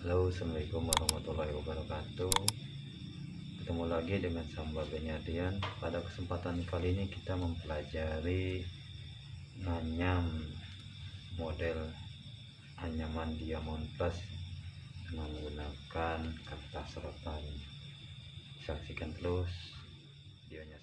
Halo assalamualaikum warahmatullahi wabarakatuh. Ketemu lagi dengan sambal Benyadian Pada kesempatan kali ini kita mempelajari Nganyam Model anyaman diamond plus Menggunakan kertas rotan. Saksikan terus videonya.